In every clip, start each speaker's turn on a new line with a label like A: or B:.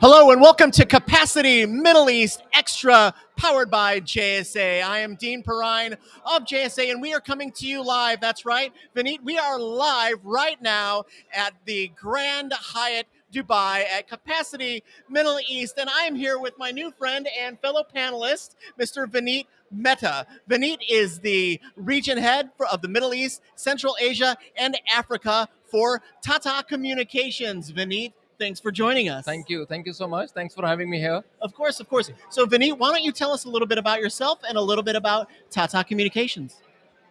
A: Hello and welcome to Capacity Middle East Extra, powered by JSA. I am Dean Perrine of JSA, and we are coming to you live. That's right, Vineet. We are live right now at the Grand Hyatt Dubai at Capacity Middle East, and I am here with my new friend and fellow panelist, Mr. Vineet Mehta. Vineet is the region head for, of the Middle East, Central Asia, and Africa for Tata Communications. Vineet, thanks for joining us.
B: Thank you. Thank you so much. Thanks for having me here.
A: Of course, of course. So, Vineet, why don't you tell us a little bit about yourself and a little bit about Tata Communications?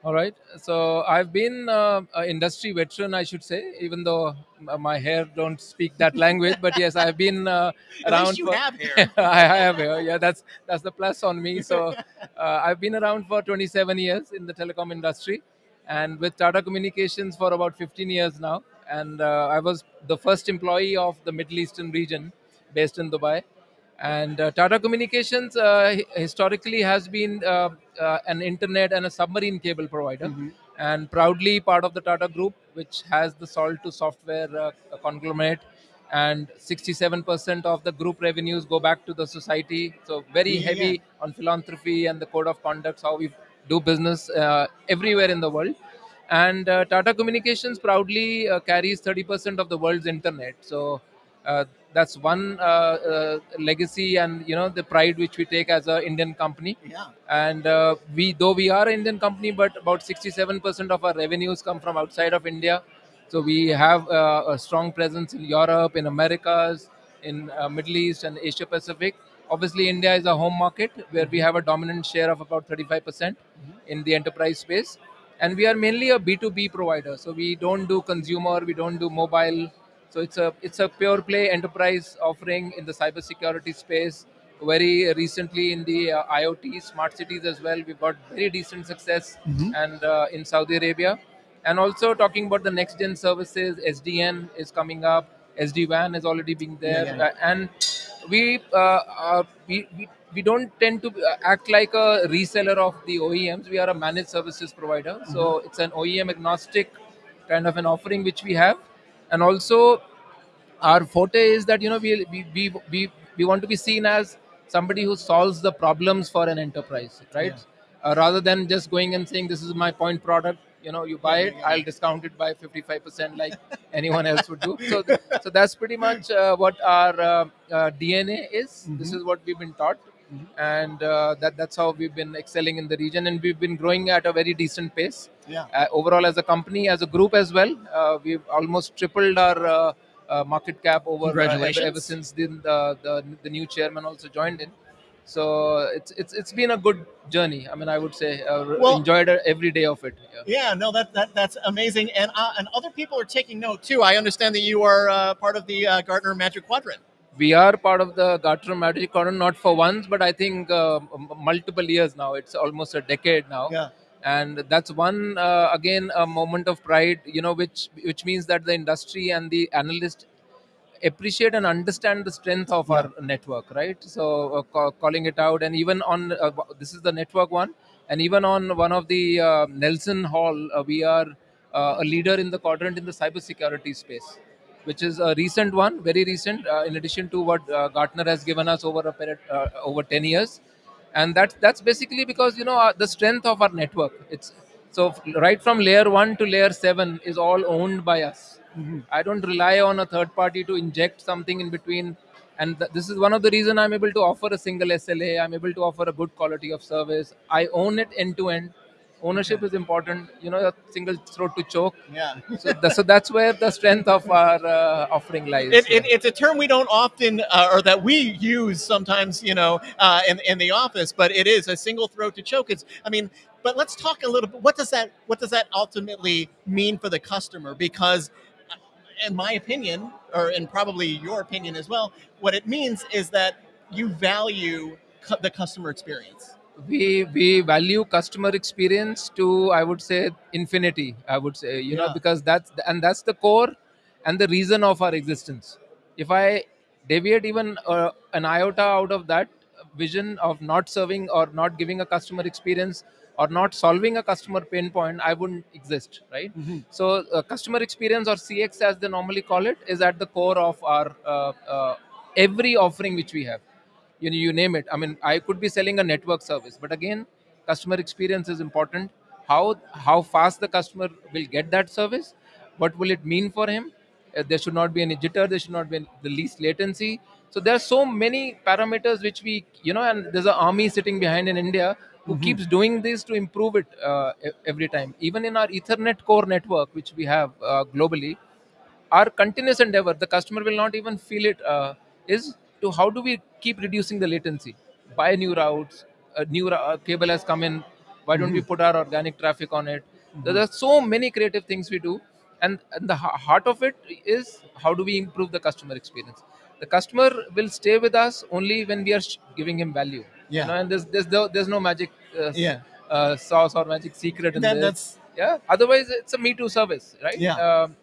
B: All right. So I've been uh, an industry veteran, I should say, even though my hair don't speak that language. But yes, I've been uh,
A: At
B: around.
A: least you
B: for,
A: have hair.
B: I have hair. Yeah, that's that's the plus on me. So uh, I've been around for 27 years in the telecom industry, and with Tata Communications for about 15 years now. And uh, I was the first employee of the Middle Eastern region, based in Dubai. And uh, Tata Communications uh, historically has been uh, uh, an internet and a submarine cable provider, and proudly part of the Tata Group, which has the Salt to Software uh, conglomerate. And 67% of the group revenues go back to the society. So very
A: Yeah.
B: heavy on philanthropy and the code of conduct, how we do business uh, everywhere in the world. And uh, Tata Communications proudly uh, carries 30% of the world's internet. So uh, that's one uh, uh, legacy and you know the pride which we take as an Indian company.
A: Yeah.
B: And uh, we, though we are an Indian company, but about 67% of our revenues come from outside of India. So we have uh, a strong presence in Europe, in Americas, in uh, Middle East and Asia Pacific. Obviously, India is a home market where we have a dominant share of about 35% in the enterprise space. And we are mainly a B2B provider. So we don't do consumer, we don't do mobile. So it's a it's a pure play enterprise offering in the cybersecurity space. Very recently in the uh, IoT smart cities as well, we've got very decent success and uh, in Saudi Arabia. And also talking about the next gen services, SDN is coming up. SD WAN is already being there,
A: Yeah, yeah.
B: Uh, and we, uh, uh, we we we don't tend to uh, act like a reseller of the OEMs. We are a managed services provider, so it's an OEM agnostic kind of an offering which we have, and also our forte is that you know we we we we, we want to be seen as somebody who solves the problems for an enterprise right? Uh, rather than just going and saying this is my point product you know you buy it i'll discount it by 55% like anyone else would do. So th- so that's pretty much uh, what our uh, uh, dna is. This is what we've been taught. And uh, that that's how we've been excelling in the region. And we've been growing at a very decent pace.
A: Yeah.
B: uh, overall as a company as a group as well uh, we've almost tripled our uh, uh, market cap over ever, ever since the, the the the new chairman also joined in so it's it's it's been a good journey i mean i would say uh,
A: Well-
B: enjoyed every day of it yeah.
A: Yeah, no, that, that that's amazing, and uh, and other people are taking note too. I understand that you are uh, part of the uh, Gartner Magic Quadrant.
B: we are part of the Gartner Magic Quadrant, not for once, but I think uh, m- multiple years now. It's almost a decade now.
A: Yeah.
B: And that's one uh, again a moment of pride, you know, which which means that the industry and the analyst appreciate and understand the strength of our network, right? So uh, ca- calling it out, and even on uh, this is the network one, and even on one of the uh, Nelson Hall, uh, we are uh, a leader in the quadrant in the cybersecurity space, which is a recent one, very recent. Uh, in addition to what uh, Gartner has given us over a period, uh, over ten years, and that's that's basically because you know uh, the strength of our network. It's so right from layer one to layer seven is all owned by us. Mm-hmm. I don't rely on a third party to inject something in between. And th- this is one of the reason I'm able to offer a single SLA. I'm able to offer a good quality of service. I own it end to end. Ownership is important. You know, a single throat to choke.
A: Yeah.
B: So, th- so that's where the strength of our uh, offering lies.
A: It, it, it's a term we don't often, uh, or that we use sometimes, you know, uh, in, in the office. But it is a single throat to choke. It's, I mean, but let's talk a little bit. What does that, what does that ultimately mean for the customer? Because, uh, in my opinion, or in probably your opinion as well, what it means is that you value cu- the customer experience.
B: We we value customer experience to i would say infinity i would say you know because that's and that's the core and the reason of our existence. If i deviate even uh, an iota out of that vision of not serving or not giving a customer experience or not solving a customer pain point i wouldn't exist right? So uh, customer experience or cx as they normally call it is at the core of our uh, uh, every offering which we have you know you name it. I mean i could be selling a network service but again customer experience is important. How how fast the customer will get that service what will it mean for him? Uh, there should not be any jitter there should not be any, the least latency. So there are so many parameters which we you know and there's an army sitting behind in india who keeps doing this to improve it uh, every time. Even in our ethernet core network which we have uh, globally our continuous endeavor the customer will not even feel it uh, is to how do we keep reducing the latency? Buy new routes a new uh, cable has come in. Why don't we put our organic traffic on it? There are so many creative things we do and, and the heart of it is how do we improve the customer experience? The customer will stay with us only when we are sh- giving him value.
A: Yeah.
B: you know, and there's there's no, there's no magic uh,
A: Yeah.
B: uh, sauce or magic secret in
A: That-
B: this.
A: that's-
B: yeah otherwise it's a me too service right?
A: Yeah.
B: um,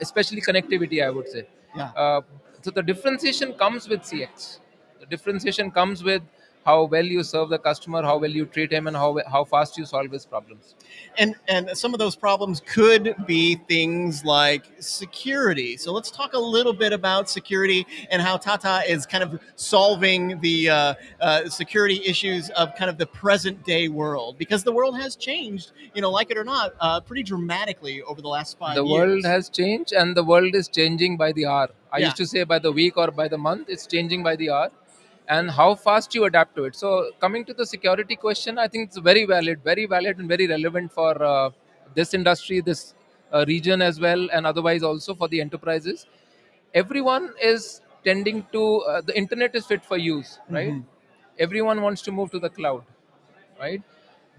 B: especially connectivity i would say.
A: Yeah.
B: uh, so the differentiation comes with cx the differentiation comes with how well you serve the customer how well you treat him and how how fast you solve his problems
A: and and some of those problems could be things like security. So let's talk a little bit about security and how Tata is kind of solving the uh, uh, security issues of kind of the present day world because the world has changed, you know, like it or not, uh, pretty dramatically over the last five
B: the
A: years.
B: The world has changed and the world is changing by the hour i
A: Yeah.
B: used to say by the week or by the month it's changing by the hour and how fast you adapt to it. So coming to the security question i think it's very valid very valid and very relevant for uh, this industry this uh, region as well and otherwise also for the enterprises. Everyone is tending to uh, the internet is fit for use right? Everyone wants to move to the cloud right?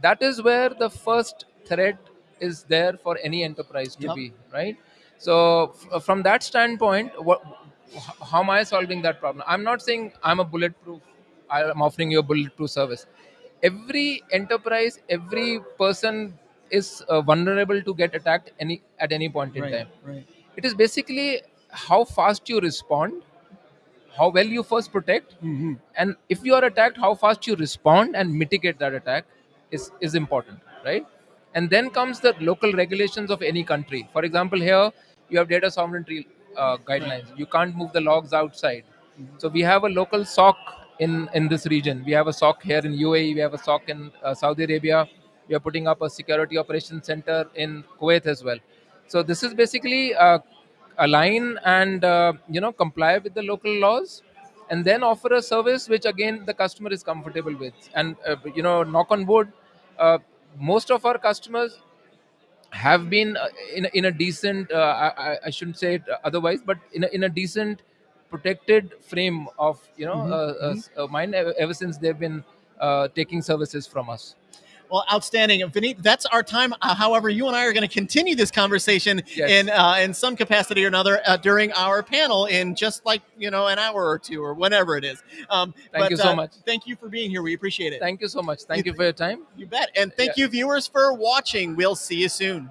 B: That is where the first threat is there for any enterprise to
A: Yep.
B: be right? So from that standpoint what how am i solving that problem? I'm not saying i'm a bulletproof i'm offering you a bulletproof service. Every enterprise every person is uh, vulnerable to get attacked any at any point in
A: Right,
B: time.
A: right.
B: it is basically how fast you respond how well you first protect
A: Mm-hmm.
B: and if you are attacked how fast you respond and mitigate that attack is is important right? And then comes the local regulations of any country. For example here you have data sovereignty uh, guidelines. You can't move the logs outside. So we have a local soc in in this region. We have a soc here in uae we have a soc in uh, saudi arabia. We are putting up a security operations center in kuwait as well. So this is basically uh, align and uh, you know comply with the local laws and then offer a service which again the customer is comfortable with. And uh, you know knock on wood uh, most of our customers have been uh, in, a- in a decent uh, I, I- I shouldn't say it otherwise but in a, in a decent protected frame of you know
A: Mhm,
B: uh, uh, s- uh, mine ever, ever since they've been uh, taking services from us
A: Well, outstanding, Vineet. That's our time. Uh, however, you and I are going to continue this conversation
B: Yes.
A: in uh, in some capacity or another uh, during our panel in just like you know an hour or two or whenever it is. Um,
B: Thank
A: but,
B: you so
A: uh,
B: much.
A: Thank you for being here. We appreciate it.
B: thank you so much thank
A: You
B: you for your time
A: you bet. And thank
B: Yeah.
A: you, viewers, for watching. We'll see you soon.